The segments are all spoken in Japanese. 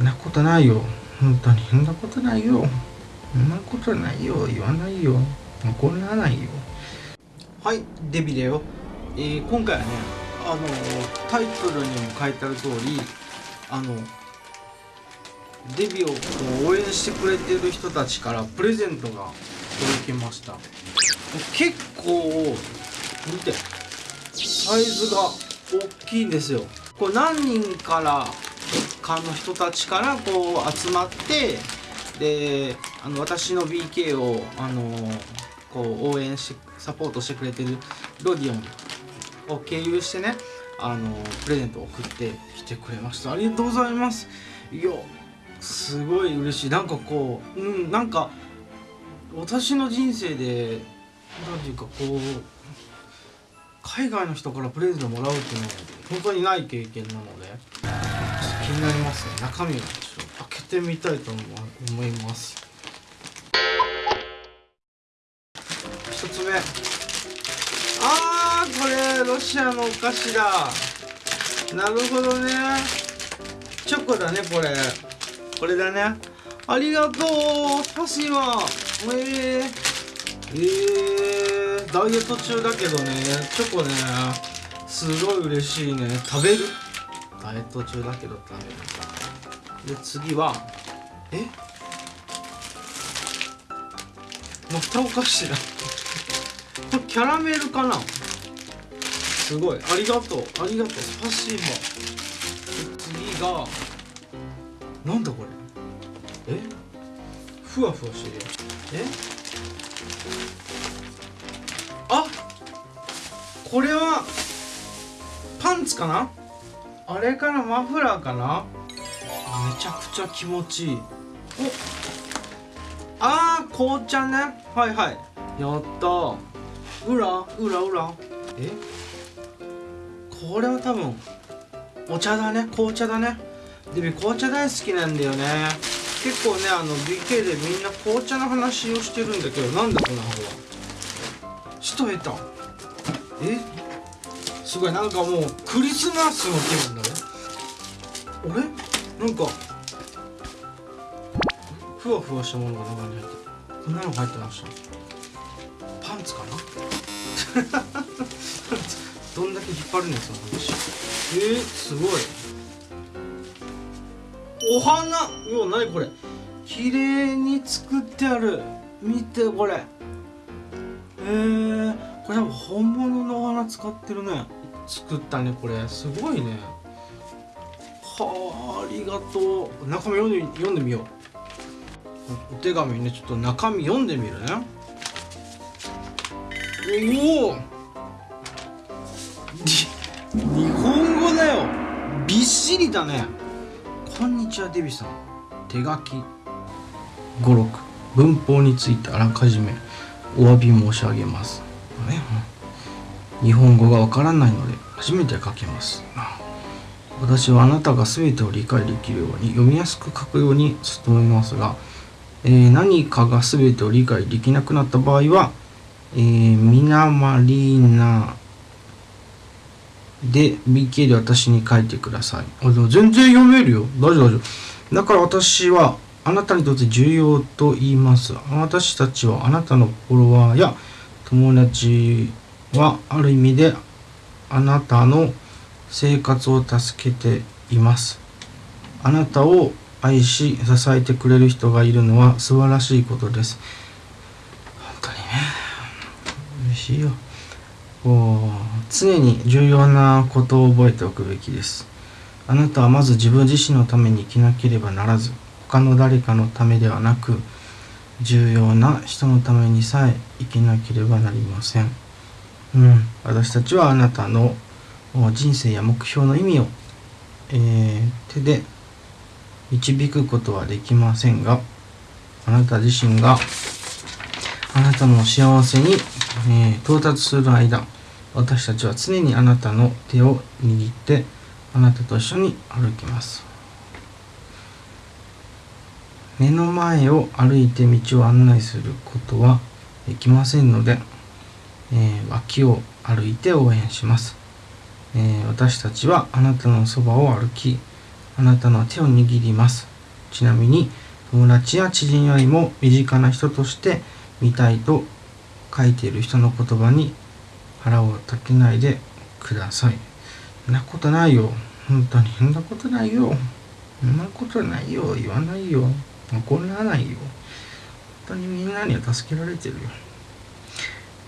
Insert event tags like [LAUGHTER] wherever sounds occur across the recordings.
そんなことないよ。本当に。そんなことないよ。そんなことないよ。言わないよ。怒らないよ。はいデビだよ、えー、今回はねあのタイトルにも書いてある通りあのデビューを応援してくれてる人たちからプレゼントが届きました。結構見てサイズが大きいんですよ。これ何人からかの人たちからこう集まってであの私の BK をあのこう応援しサポートしてくれてるロディオンを経由してねあのプレゼントを送ってきてくれました。ありがとうございます。いやすごい嬉しい。なんかこううんなんか私の人生で何ていうかこう海外の人からプレゼントもらうっていうのは本当にない経験なので。になりますね中身をちょっと開けてみたいと思います。一つ目。あーこれロシアのお菓子だ。なるほどね。チョコだねこれ。これだね。ありがとう。パシーバえー、えー、ダイエット中だけどね。チョコね。すごい嬉しいね。食べる？ダイエット中だけど食べるで次はえ？またお菓子だこれキャラメルかな？すごい。ありがとう。ありがとう。スパシーバ次がなんだこれ？え？ふわふわしてるえ？あこれはパンツかな？あれかなマフラーかな？めちゃくちゃ気持ちいい。お。あー紅茶ね。はいはい。やった。うらうらうらえ？これは多分お茶だね。紅茶だね。でも紅茶大好きなんだよね。結構ねあの BK でみんな紅茶の話をしてるんだけどなんだこの箱は？人得た。え？すごいなんかもうクリスマスの気分だね。あれ？なんかふわふわしたものが中に入ってこんなの入ってました。パンツかな？[LAUGHS] どんだけ引っ張るんですかえー、すごい。お花？うわ何これ？綺麗に作ってある。見てこれ。えー、これ多分本物のお花使ってるね。作ったねこれ。すごいね。はあありがとう。中身読んで読んでみよう。お手紙ねちょっと中身読んでみるね。おお。日本語だよ。びっしりだね。こんにちはデビさん。手書き。語録。文法についてあらかじめお詫び申し上げます、ね、日本語がわからないので初めて書きます私はあなたが全てを理解できるように読みやすく書くように努めますが、えー、何かが全てを理解できなくなった場合は、えー、ミナマリーナで BK で私に書いてください。あでも全然読めるよ。大丈夫大丈夫。だから私はあなたにとって重要と言います。私たちはあなたのフォロワーや友達はある意味であなたの生活を助けています。あなたを愛し支えてくれる人がいるのは素晴らしいことです。本当にね。嬉しいよ。こう常に重要なことを覚えておくべきです。あなたはまず自分自身のために生きなければならず、他の誰かのためではなく、重要な人のためにさえ生きなければなりません。うん、私たちはあなたの人生や目標の意味を、えー、手で導くことはできませんが、あなた自身があなたの幸せに、えー、到達する間、私たちは常にあなたの手を握ってあなたと一緒に歩きます。目の前を歩いて道を案内することはできませんので、えー、脇を歩いて応援します、えー、私たちはあなたのそばを歩きあなたの手を握ります。ちなみに友達や知人よりも身近な人として見たいと書いている人の言葉に腹を立てないでください。そんなことないよ。本当に。そんなことないよ。そんなことないよ。言わないよ。怒らないよ。本当にみんなには助けられてるよ。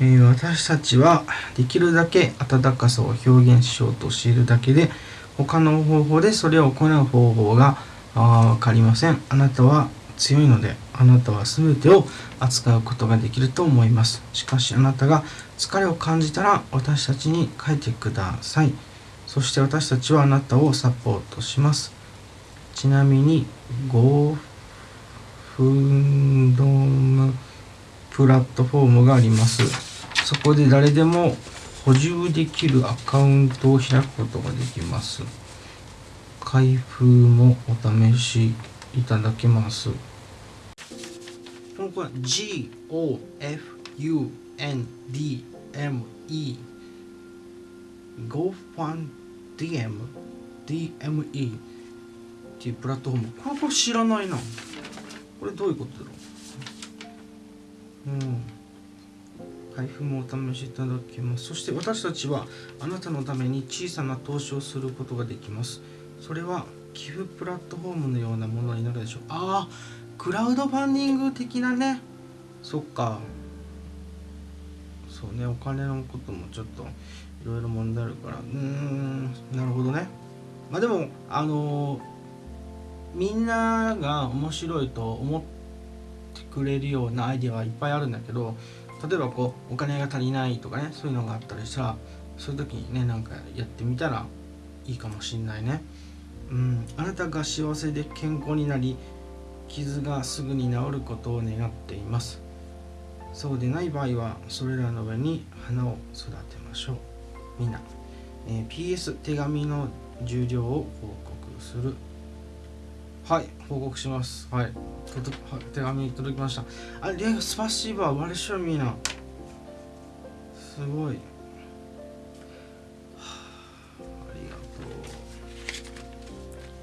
えー、私たちはできるだけ温かさを表現しようとしているだけで他の方法でそれを行う方法が分かりません。あなたは強いのであなたは全てを扱うことができると思います。しかしあなたが疲れを感じたら私たちに書いてください。そして私たちはあなたをサポートします。ちなみに5分ドームプラットフォームがあります。そこで誰でも補充できるアカウントを開くことができます。開封もお試しいただけます。この子は G O F U N D M E GoFundDM DME っていうプラットフォーム。これこれ知らないな。これどういうことだろう？うん。配布もお試しいただけます。そして私たちはあなたのために小さな投資をすることができます。それは寄付プラットフォームのようなものになるでしょう。ああクラウドファンディング的なね。そっか。そうねお金のこともちょっといろいろ問題あるから。うーんなるほどね。まあでもあのー、みんなが面白いと思ってくれるようなアイデアはいっぱいあるんだけど例えばこうお金が足りないとかねそういうのがあったりしたらそういう時にねなんかやってみたらいいかもしんないね。うん。あなたが幸せで健康になり傷がすぐに治ることを願っています。そうでない場合はそれらの上に花を育てましょう。みんな、えー、PS 手紙の重量を報告する。はい報告します。はい手紙届きました。あれスパシーバーワルショミーナ。すごい、はあ、ありがと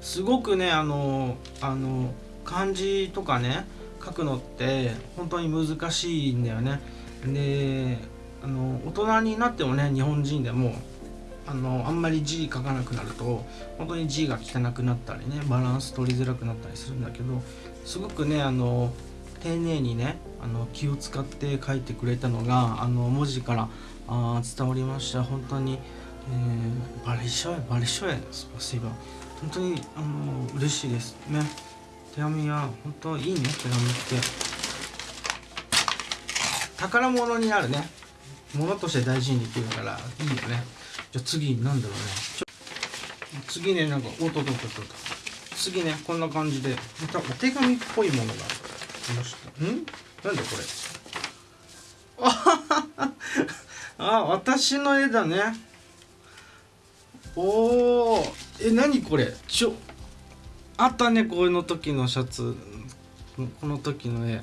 う。すごくねあのあの漢字とかね書くのって本当に難しいんだよね。であの大人になってもね日本人でもあのあんまり字書かなくなると本当に字が汚くなったりねバランス取りづらくなったりするんだけどすごくねあの丁寧にねあの気を使って書いてくれたのがあの文字からあ伝わりました。本当に、えー、バリショエバリショエスパシバ本当にあの嬉しいです。ね。手紙は本当いいね手紙って。宝物になるね。物として大事にできるからいいよね。じゃあ次なんだろうね。次ねなんかおっとっとっと次ねこんな感じでまたお手紙っぽいものが来ましたん？なんだこれ？ああ私の絵だね。おおえ何これ？ちょあったねこの時のシャツ。この時の絵。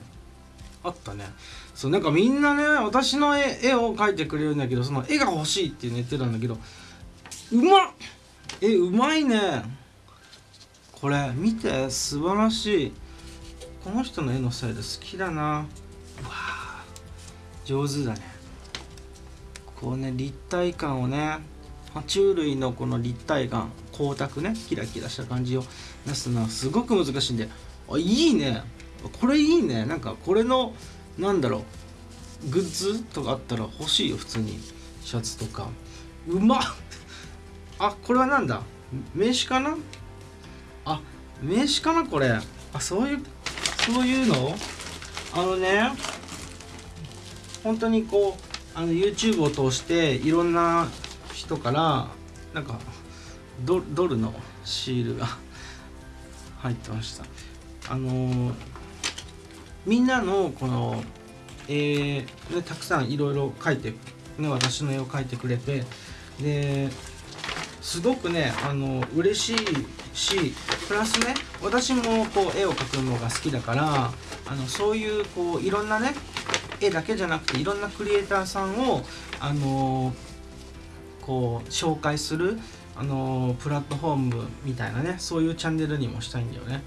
あったね。そうなんかみんなね私の絵絵を描いてくれるんだけどその絵が欲しいって言ってたんだけどうまっ。えうまいね。これ見て。素晴らしい。この人の絵のスタイル好きだな。うわ上手だね。こうね立体感をね爬虫類のこの立体感光沢ねキラキラした感じを出すのはすごく難しいんで。あいいね。これいいね。なんかこれのなんだろうグッズとかあったら欲しいよ普通に。シャツとか。うまっ。あこれはなんだ？名刺かな？あ名刺かなこれ。あそういうそういうの？あのね本当にこうあの YouTube を通していろんな人からなんかドルのシールが入ってました。あのー、みんなのこのえー、ね、たくさんいろいろ描いて、ね、私の絵を描いてくれてですごくねあの嬉しいしプラスね私もこう絵を描くのが好きだからあのそういうこういろんなね絵だけじゃなくていろんなクリエイターさんをあのこう紹介するあのプラットフォームみたいなねそういうチャンネルにもしたいんだよね、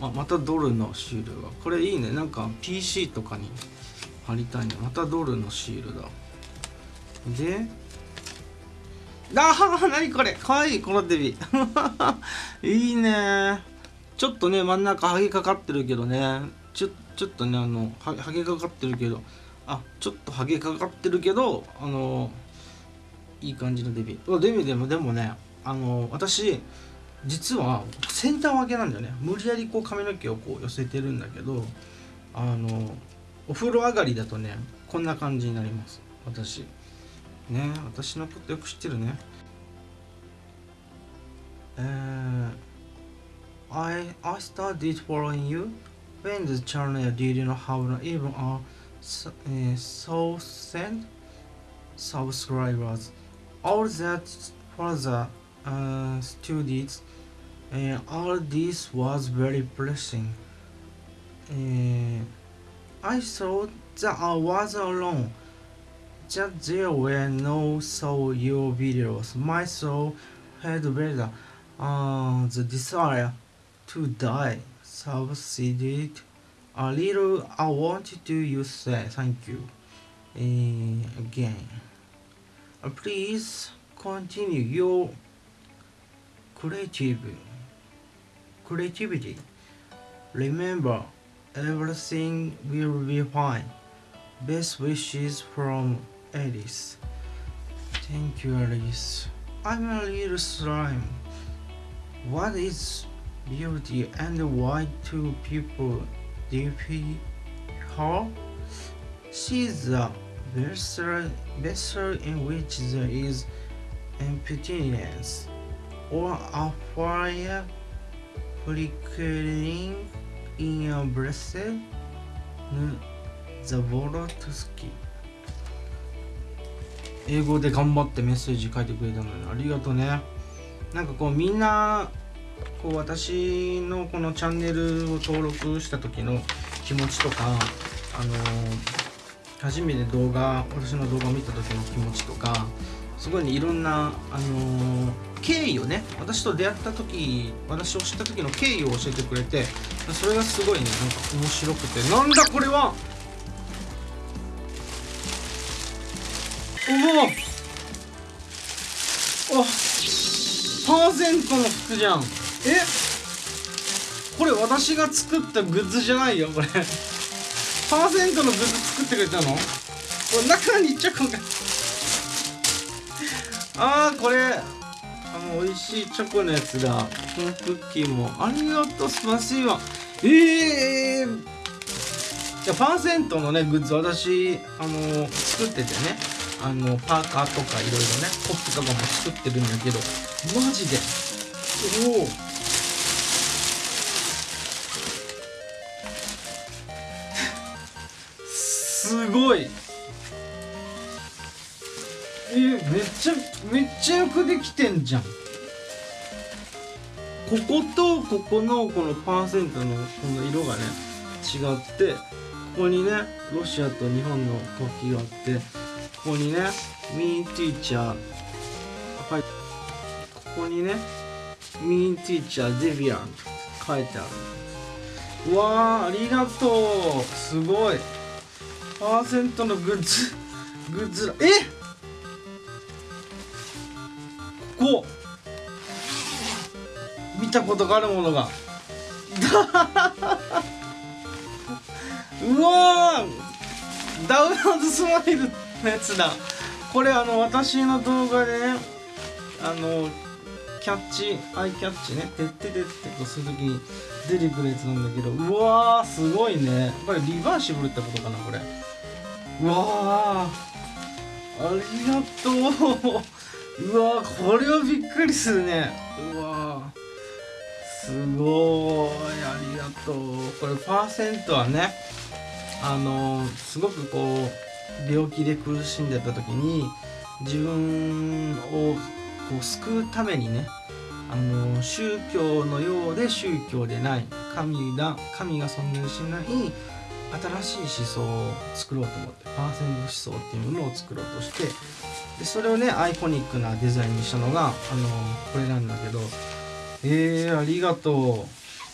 ままたドルのシールがこれいいね。なんか PC とかに貼りたいね。またドルのシールだ。であー何これ。かわいいこのデビ。[LAUGHS] いいね。ちょっとね真ん中ハゲかかってるけどね。ちょちょっとねあのハゲかかってるけど。あちょっとハゲかかってるけどあのいい感じのデビュー。デビでもでもねあの私実はセンター分けなんだよね無理やりこう髪の毛をこう寄せてるんだけどあのお風呂上がりだとねこんな感じになります私ね私のことよく知ってるねえー I, I started following you when the channel didn't have even a thousand subscribers. All that for the uh, students, uh, all this was very blessing. Uh, I thought that I was alone, that there were no so your videos. My soul had better uh, the desire to die subsided a little. I wanted to you say thank you uh, again. Uh, please continue your creative creativity. Remember, everything will be fine. Best wishes from Alice. Thank you, Alice. I'm a little slime. What is beauty and why do people defy her? She's the vessel, vessel in which there is emptiness or a fire flickering in a breast. The Volotsky 英語で頑張ってメッセージ書いてくれたのにありがとうねなんかこうみんなこう私のこのチャンネルを登録した時の気持ちとかあの初めて動画私の動画を見た時の気持ちとかすごいねいろんなあの経緯をね私と出会った時私を知った時の経緯を教えてくれてそれがすごいねなんか面白くて。なんだこれは！おおあパーセントの服じゃん。え？これ私が作ったグッズじゃないよこれ。パーセントのグッズ作ってくれたの？これ中にチョコがあーこれ。あの美味しいチョコのやつだ。このクッキーも。ありがとうスパシーバええー、いやパーセントのねグッズ私あの作っててね。あのパーカーとかいろいろねコップとかも作ってるんだけど。マジで。おお [LAUGHS] すごい。えー、めっちゃめっちゃよくできてんじゃん。こことここのこのパーセントのこの色がね違ってここにねロシアと日本の国旗があってここにねミーティーチャーはいここにねミーティーチャーデビアン書いてある。わーありがとう。すごい。パーセントのグッズグッズだ。えここ見たことがあるものが。[LAUGHS] うわダウナーズスマイルのやつだ。これあの私の動画でねあのキャッチアイキャッチね。てっててってこうするときに出てくるやつなんだけどうわーすごいね。これリバーシブルってことかなこれ。うわー。ありがとう。うわーこれはびっくりするね。うわすごいありがとう。これパーセントはねあのすごくこう病気で苦しんでた時に自分をこう救うためにねあの宗教のようで宗教でない。神だ神が存在しない新しい思想を作ろうと思ってパーセント思想っていうものを作ろうとしてでそれをねアイコニックなデザインにしたのがあのこれなんだけどえー、ありがと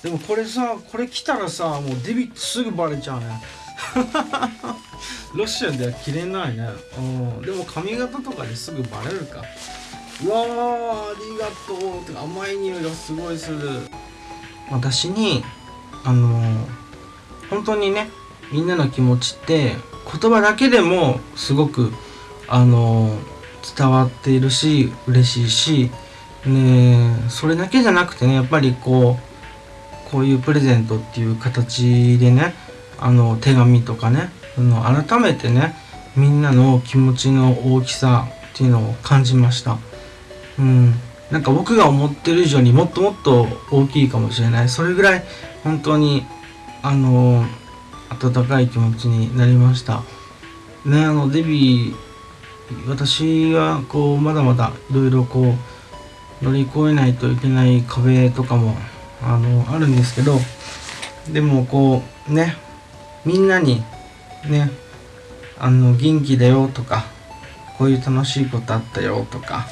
う。でもこれさこれ着たらさもうデビットすぐバレちゃうね。[LAUGHS] ロシアでは着れないね。でも髪型とかですぐバレるか。うわーありがとうて甘い匂いがすごいする。私にあの本当にねみんなの気持ちって言葉だけでもすごくあの伝わっているし嬉しいしねそれだけじゃなくてねやっぱりこうこういうプレゼントっていう形でねあの手紙とかねあの改めてねみんなの気持ちの大きさっていうのを感じました。うん。なんか僕が思ってる以上にもっともっと大きいかもしれない。それぐらい本当にあの温かい気持ちになりました。ねあのデビー私はこうまだまだいろいろこう乗り越えないといけない壁とかもあのあるんですけどでもこうねみんなにねあの元気だよとかこういう楽しいことあったよとか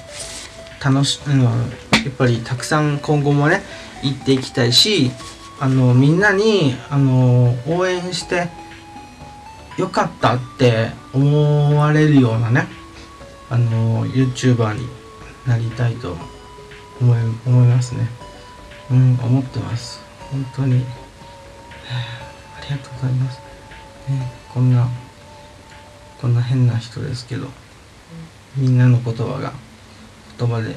楽し、うん、やっぱりたくさん今後もね行っていきたいしあのみんなにあの応援してよかったって思われるようなねあの YouTuber になりたいと思い思いますね。うん思ってます。本当に。[SIGHS] ありがとうございます、ね、こんなこんな変な人ですけどみんなの言葉が言葉で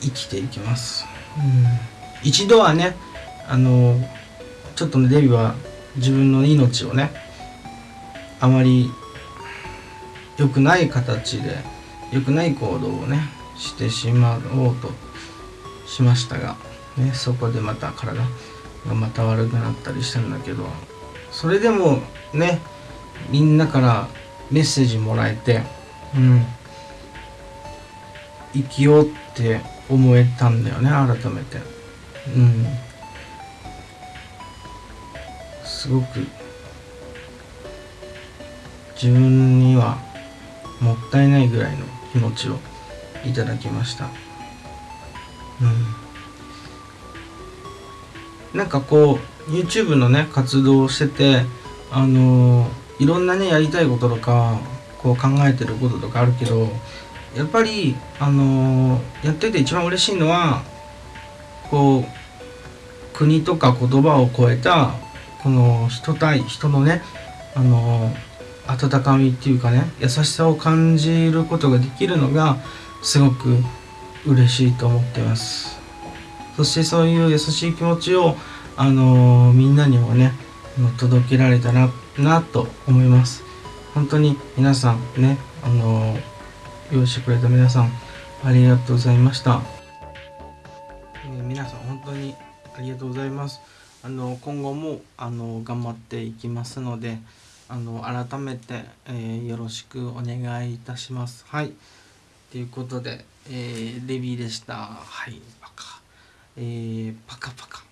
生きていきます、うん、一度はねあのちょっとねデビューは自分の命をねあまり良くない形で良くない行動をねしてしまおうとしましたが、ね、そこでまた体がまた悪くなったりしたんだけどそれでもねみんなからメッセージもらえてうん生きようって思えたんだよね改めて。うん。すごく自分にはもったいないぐらいの気持ちをいただきました。うん。なんかこう YouTube のね活動をしててあのー、いろんなねやりたいこととかこう考えてることとかあるけどやっぱりあのー、やってて一番嬉しいのはこう国とか言葉を超えたこの人対人のねあの温かみっていうかね優しさを感じることができるのがすごく嬉しいと思ってます。そしてそういう優しい気持ちをあの、みんなにもね届けられたらなと思います。本当に皆さんねあの、用意してくれた皆さんありがとうございました、え、皆さん本当にありがとうございますあの今後もあの頑張っていきますのであの改めて、えー、よろしくお願いいたします。はい。ということで、えー、レビーでした。はい、パカ。えー、パカパカ。